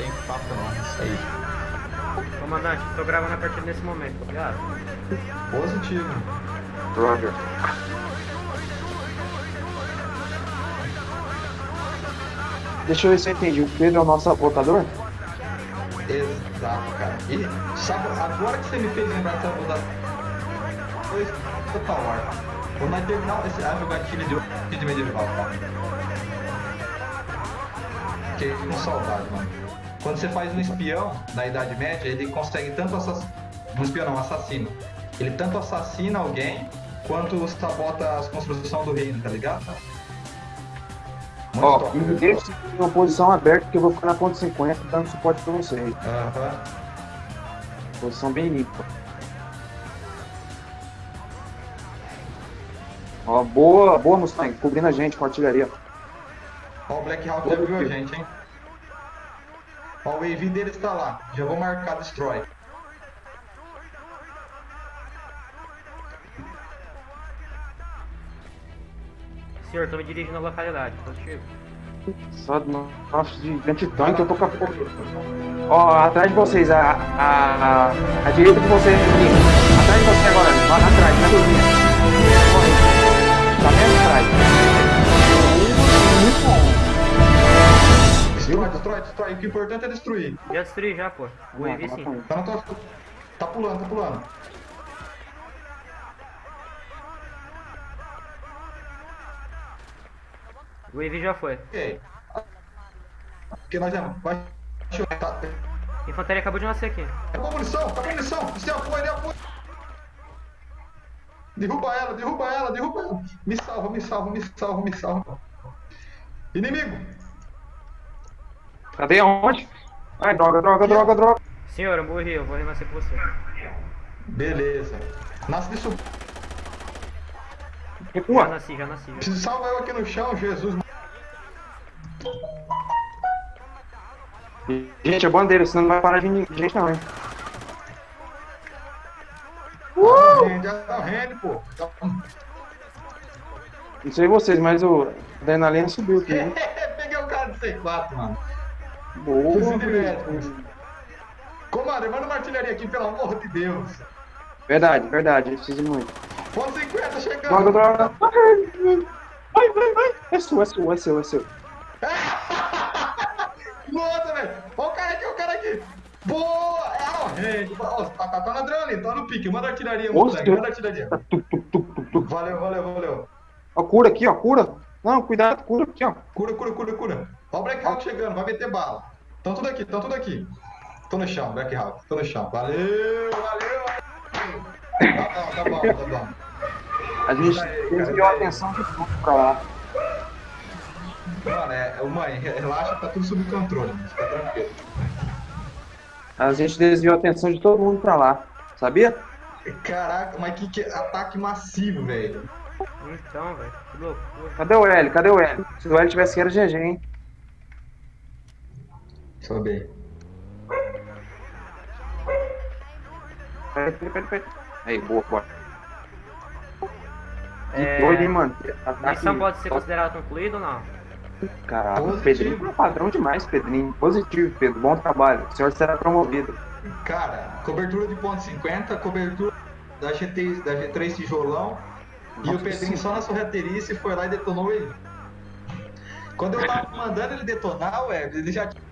tem papo não, isso aí. Comandante, tô gravando a partir desse momento, obrigado. Positivo. Roger. Deixa eu ver se eu entendi. O Pedro é o nosso sabotador? Exato, cara. E sabe, agora que você me fez lembrar de sabotador, foi Total War. Quando nós terminar esse, a jogatina de hoje de medieval, tá? Fiquei com saudade, mano. Quando você faz um espião na Idade Média, ele consegue tanto assassinar. Um espião não, um assassino. Ele tanto assassina alguém quanto sabota as construções do reino, tá ligado? Muito Ó, top, me deixa em uma posição aberta que eu vou ficar na ponta 50 dando suporte pra vocês. Aham. Posição bem limpa. Ó, boa, boa Mustang, cobrindo a gente com artilharia. Ó, o Black Hawk já viu a gente, hein? Ó, o AV dele está lá. Já vou marcar Destroy. Senhor, tô me dirigindo à localidade, positivo. Só nossa, de anti-tanque eu tô com a fogo. Ó, atrás de vocês, a, a, a, a direita de vocês, menino. Atrás de você agora, lá atrás, na cozinha. Destrói, destrói, destrói. O que é importante é destruir. Já destruí já, pô. O EV sim. Tá, na tua... tá pulando, tá pulando. O EV já foi. Ok. Porque nós já. Vai. Tá. Infantaria acabou de nascer aqui. Acabou a munição, acabou a munição. Isso é apoio, é apoio. Derruba ela, derruba ela, derruba ela. Me salva, me salva, me salva, me salva. Inimigo! Cadê onde? Ai, droga, droga, droga, droga. Senhor, eu morri, eu vou renascer com você. Beleza. Nasce disso. Já Recua. nasci, já nasci. Já. Preciso salvar eu aqui no chão, Jesus. Gente, a bandeira, senão não vai parar de vir gente não, hein? Uh! Gente, já tá rende, pô. Não sei vocês, mas o adrenalina subiu aqui, né? Peguei o cara do C4, mano. Boa. De médico. Comadre, manda uma artilharia aqui, pelo amor de Deus. Verdade, verdade, eu preciso muito. Ponto 50 chegando. Vai, vai, vai. É seu, é seu, é seu, é seu. Nossa, velho. Ó o cara aqui, ó o cara aqui. Boa! É, rende. Ó, tá, tá, tá na adrenalina, tá no pique. Manda artilharia, moleque. Manda artilharia. Valeu, valeu, valeu. Ó, cura aqui, ó, cura. Não, cuidado, cura aqui, ó. Cura, cura, cura, cura. Ó o Black Hawk chegando, vai meter bala. Tão tudo aqui, tão tudo aqui. Tô no chão, Black Hawk, tô no chão. Valeu, valeu, valeu. Tá bom, tá bom, tá bom. A gente desviou a atenção de tudo pra lá. Mano, é, mãe, relaxa, tá tudo sob controle, mano. Fica tranquilo. A gente desviou a atenção de todo mundo pra lá. Sabia? Caraca, mas que, que ataque massivo, velho. Então, velho, que loucura. Cadê o L? Cadê o L? Se o L tivesse aqui, era GG, hein? Sobe aí. Peraí, peraí, peraí, peraí. Aí, boa, boa. Que É, doido, hein, mano? A Ataque... missão pode ser considerada concluída ou não? Caralho, Positivo. Pedrinho é padrão demais, Pedrinho. Positivo, Pedro. Bom trabalho. O senhor será promovido. Cara, cobertura de ponto 50, cobertura da, GT, da G3 tijolão. e o Nossa, Pedrinho sim. só na sorrateirice foi lá e detonou ele. Quando eu tava mandando ele detonar, ué, ele já tinha.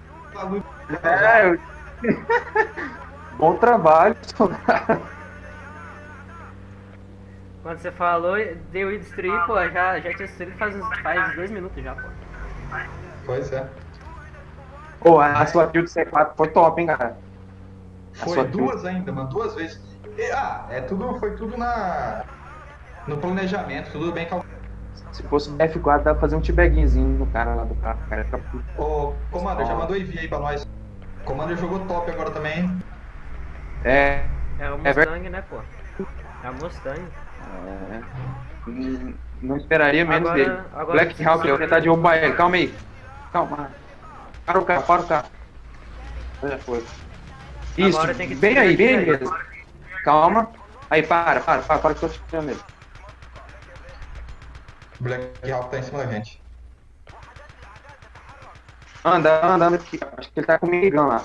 É, eu... Bom trabalho, soldado. Quando você falou, deu e destruir, pô, já, já tinha destruído faz, faz dois minutos já, pô. Pois é. Pô, a sua de C4 foi top, hein, cara? A Foi sua duas ainda, mano, duas vezes. E, ah, é tudo, foi tudo na. No planejamento, tudo bem calculado. Se fosse o F4, dá pra fazer um t-bagzinho no cara lá do carro. O cara fica puto. Ô, Commander, já mandou envio aí pra nós. Commander jogou top agora também. hein? É, É o É Mustang, né, pô? É o Mustang. é. Hum, Não esperaria menos Agora- dele. agora Black Hawk, eu vou tentar derrubar ele. Calma aí. Calma. Para o carro, para o carro. Já foi. Isso, Agora tem que bem aí, bem aí descer mesmo. Calma. Aí, para, para, para, para que eu tô tirando ele. O Black Hawk tá em cima da gente. Anda, anda, anda aqui. Acho que ele tá com o lá.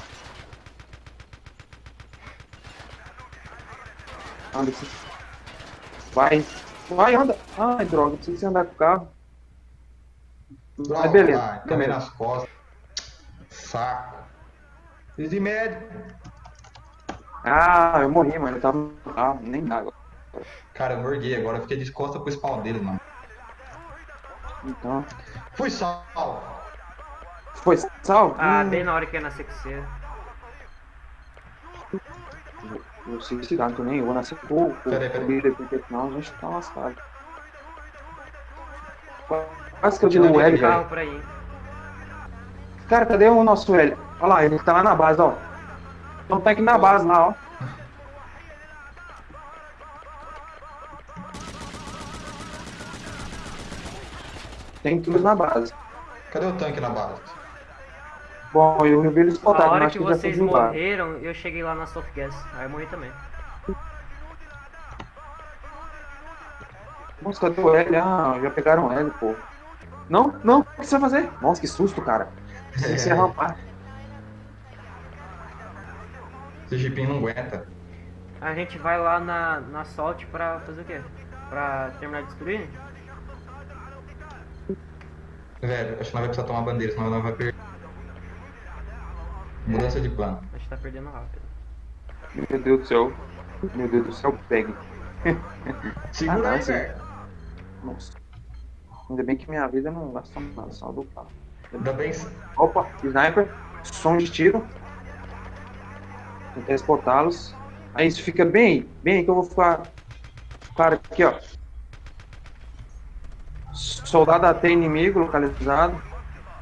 Anda aqui. Vai. Vai, anda. Ai, droga, precisa andar com o carro. Droga, Mas beleza. vai, Também beleza. nas costas. Saco. Preciso de médico. Ah, eu morri, mano. Eu tava no carro, nem dá agora. Cara, eu morguei agora. Eu fiquei de costa pro spawn deles, mano. Então. Fui salvo. Foi salvo? Ah, Hum, bem na hora que ia nascer com você. Eu sei se dá, não tô nem eu vou nascer com Peraí, peraí. o líder, porque senão a gente tá lascado. Quase que eu digo o L, velho. Cara, cadê o nosso L? Olha lá, ele tá lá na base, ó. Então tá aqui na base lá, ó. Tem tudo na base. Cadê o tanque na base? Bom, eu vi eles A botaram, hora mas que que vocês morreram, eu cheguei lá na Soft Gas. Aí eu morri também. Nossa, cadê o L? Ah, já pegaram o L, pô. Não, não, o que você vai fazer? Nossa, que susto, cara. Tem que ser rapaz. Esse jipinho não aguenta. A gente vai lá na, na Salt pra fazer o quê? Pra terminar de destruir? Velho, acho que nós vai precisar tomar bandeira, senão nós vai perder. Mudança de plano. A gente tá perdendo rápido. Meu Deus do céu. Meu Deus do céu, pegue. Segura Ah, aí, velho. Nossa. Ainda bem que minha vida não gasta nada, só do carro. Ainda bem. Opa, sniper, som de tiro. Tentar espotá-los. Aí isso fica bem, bem que eu vou ficar. Cara, aqui ó. Soldado AT inimigo localizado.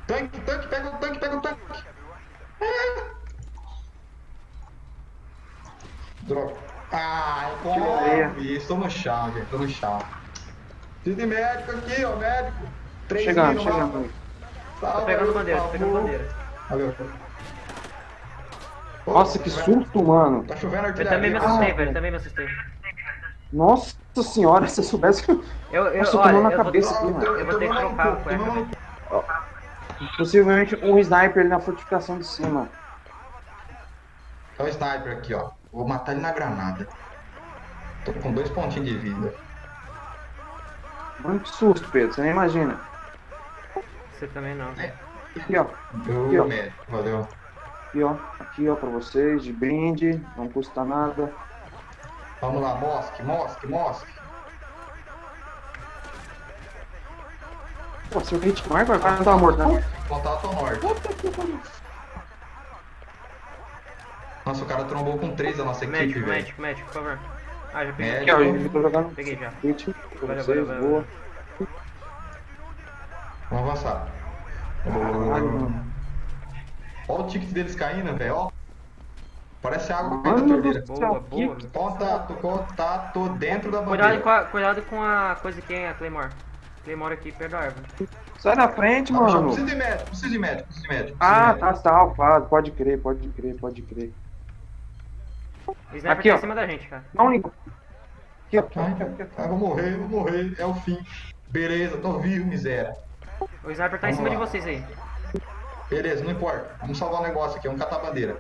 Tanque, tanque, pega o tanque, pega o tanque. Droga. Ah, come. Estou no chão, gente. Estou no chão. Preciso de médico aqui, ó, médico. Três Chegando, mil chegando. Tô pegando bandeira, tô por pegando bandeira. Valeu. Pô, Nossa, que tá susto, mano. Tá chovendo Eu artilharia. também me Ah, assustei, velho. Também me assustei. Nossa senhora, se eu soubesse que. Eu, eu, Nossa, olha, tomou na eu vou, cabeça aqui, mano. eu vou ter que trocar o cueca, velho. Possivelmente um sniper ali na fortificação de cima. É o sniper aqui, ó. Vou matar ele na granada. Tô com dois pontinhos de vida. Mano, que susto, Pedro. Você nem imagina. Você também não. Aqui, ó. Eu Aqui, ó. médico, valeu. Aqui, ó. Aqui, ó, pra vocês, de brinde. Não custa nada. Vamos lá, mosque, mosque, mosque. Pô, seu hit mark, o cara não tava morto, não? Contato norte. Nossa, o cara trombou com três da nossa equipe, Médico, velho. médico, médico, por favor. Ah, já peguei. Aqui, ó, eu jogando Peguei já. hit Valeu, valeu, valeu. boa. Vamos avançar. Olha o ticket deles caindo, velho, ó. Parece água da torneira. Boa, boa. que- Contato, contato dentro da Cuidado bandeira. com, a, cuidado com a coisa que é a Claymore. Claymore aqui perto da árvore. Sai da frente, Não, mano. Precisa de médico, precisa de médico, precisa de médico. Ah, tá médico. salvado. Pode crer, pode crer, pode crer. O sniper Aqui, tá ó. em cima da gente, cara. Não liga. Aqui, ó. Ai, ai, vou morrer, vou morrer, é o fim. Beleza, tô vivo, miséria. O sniper tá em Vamos cima lá. de vocês aí. Beleza, não importa. Vamos salvar o negócio aqui, vamos catar a bandeira.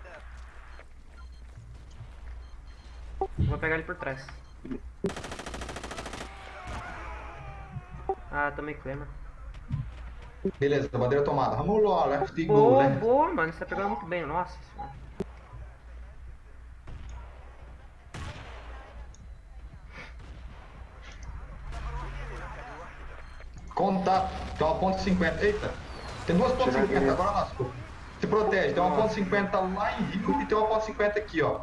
Vou pegar ele por trás. Ah, tomei Claymore. Beleza, bandeira tomada. Vamos lá, left go, Boa, né? boa, mano. Você tá pegando muito bem. Nossa senhora. Contato, tem uma ponte 50. Eita, tem duas Tirar 50, aqui. agora lascou. Se protege, tem uma ponte 50 lá em Rio e tem uma ponte 50 aqui, ó.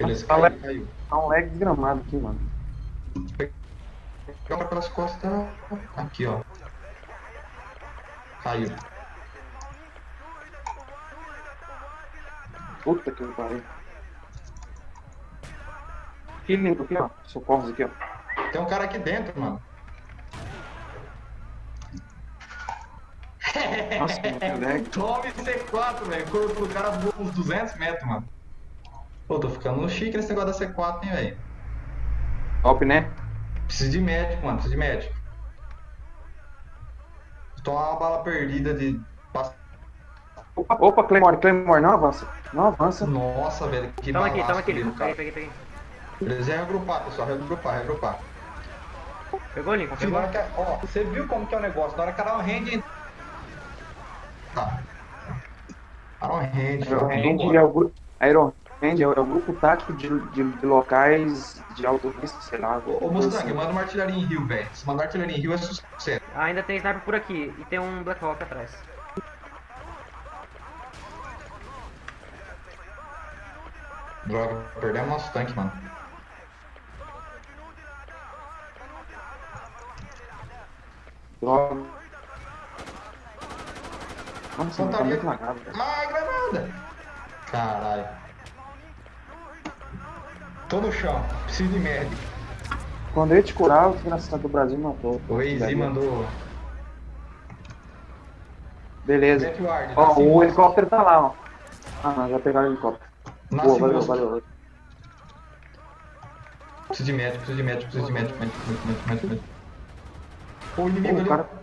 Beleza, Tá caiu, caiu. Tá um lag desgramado aqui, mano. Joga pelas costas. Aqui, ó. Caiu. Puta que pariu. Que lindo aqui, ó. Socorros aqui, ó. Tem um cara aqui dentro, mano. Nossa, que lag. Tome C4, velho. O corpo do cara voa uns 200 metros, mano. Pô, tô ficando chique nesse negócio da C4, hein, velho. Top, né? Preciso de médico, mano. Preciso de médico. Tomar uma bala perdida de Opa, opa, Claymore, Claymore, não avança. Não avança. Nossa, velho, que Toma aqui, toma aqui. cara. Peguei, peguei, peguei. Eles iam regrupar, pessoal, regrupar, regrupar. Pegou, Lincoln? Pegou? hora que, ó, você viu como que é o negócio? Na hora que ela rende. Tá. Ela rende, Iron ó. Hand é o grupo. Iron Hand é o é o grupo tático de, de, de locais de alto risco, sei lá. Ô, ô Mustang, manda uma artilharia em Rio, velho. Se mandar artilharia em Rio é sucesso. Ah, ainda tem sniper por aqui. E tem um Black Hawk atrás. Droga, perdemos nosso tanque, mano. Droga. Nossa, não tá muito lagado. Ai, granada! Caralho. Tô no chão, preciso de médico. Quando eu te curar, o desgraçado do Brasil matou. O Easy mandou. Beleza. Backward, Ó, o moço. helicóptero tá lá, ó. Ah, não, já pegaram o helicóptero. Nasce Boa, valeu, valeu. Preciso de médico, preciso de médico, preciso de médico, médico, médico, médico, médico, médico. Pô, o inimigo Pô, ali. cara-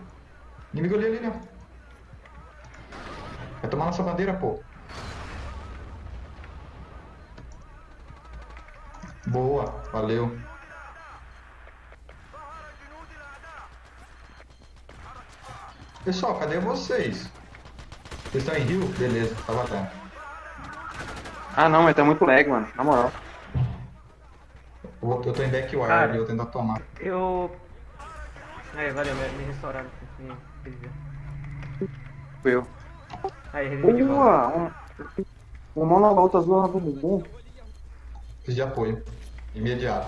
Inimigo ali, ali, né? Vai tomar nossa bandeira, pô. Boa, valeu. Pessoal, cadê vocês? Vocês estão em Rio? Beleza, tá bacana. Ah, não, mas tá muito lag, mano. Na moral. Eu, tô em backward, Cara. eu vou tentar tomar. Eu. Aí, valeu, me, me restauraram. Me reviver. Fui eu. Aí, revivi. Boa! Um, um azul na bumbum. Preciso de apoio. Imediato.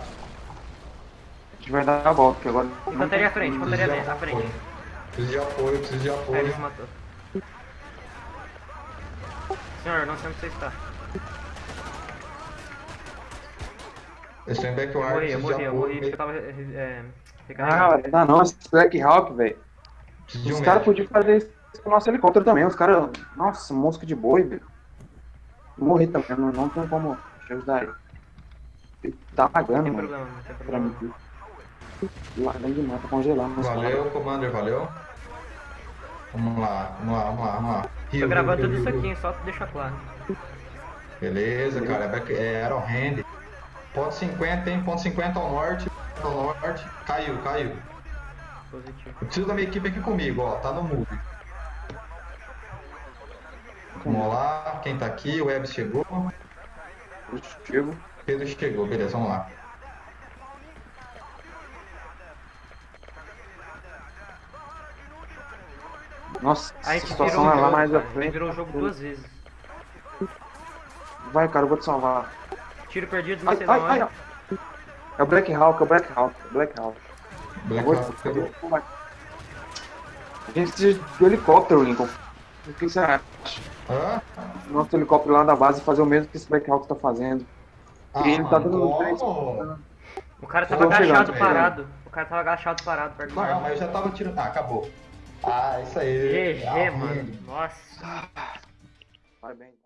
A gente vai dar a volta, que agora. Infantaria à frente, Preciso infantaria de à frente. apoio. Preciso de apoio, preciso de apoio. ele se matou. Senhor, não sei onde você está. Eu estou em Eu backward, morri, eu morri, eu morri porque eu tava é, Ah, recarregando. não, não, esse Black Hawk, velho. De um Os caras podiam fazer isso com o nosso helicóptero também. Os caras. Nossa, mosca de boi, velho. Morri também, não, não tem como ajudar ele. Tá Não pagando, tem mano. problema, não tem Pra problema. mim. Lá dentro tá congelando. Valeu, Commander, valeu. Vamos lá, vamos lá, vamos lá, vamos lá. Rio, Tô gravando Rio, tudo Rio, isso Rio. aqui, hein, só pra deixar claro. Beleza, cara, é, back, é Iron Hand. Ponto 50, tem ponto 50 ao norte, ao norte. Caiu, caiu. Positivo. Eu preciso da minha equipe aqui comigo, ó, tá no move. Vamos lá, quem tá aqui? O Web chegou, Eu chego. Pedro chegou, beleza, vamos lá. Nossa, A gente situação virou, é lá jogo, mais à a frente. virou o jogo duas vezes. Vai, cara, eu vou te salvar. Tiro perdido, não Ai, sei ai, ai, ó. É o Black Hawk, é o Black Hawk, é o Black Hawk. Black Hawk. A gente precisa do helicóptero, Lincoln. O que você acha? Hã? Nosso helicóptero lá da base fazer o mesmo que esse Black Hawk tá fazendo. Ah, ele tá dando três- como? O cara tava agachado velho. parado. O cara tava agachado parado perto do Não, mar. mas eu já tava tirando. Ah, acabou. Ah, isso aí. GG, Ah, mano. Nossa. Parabéns.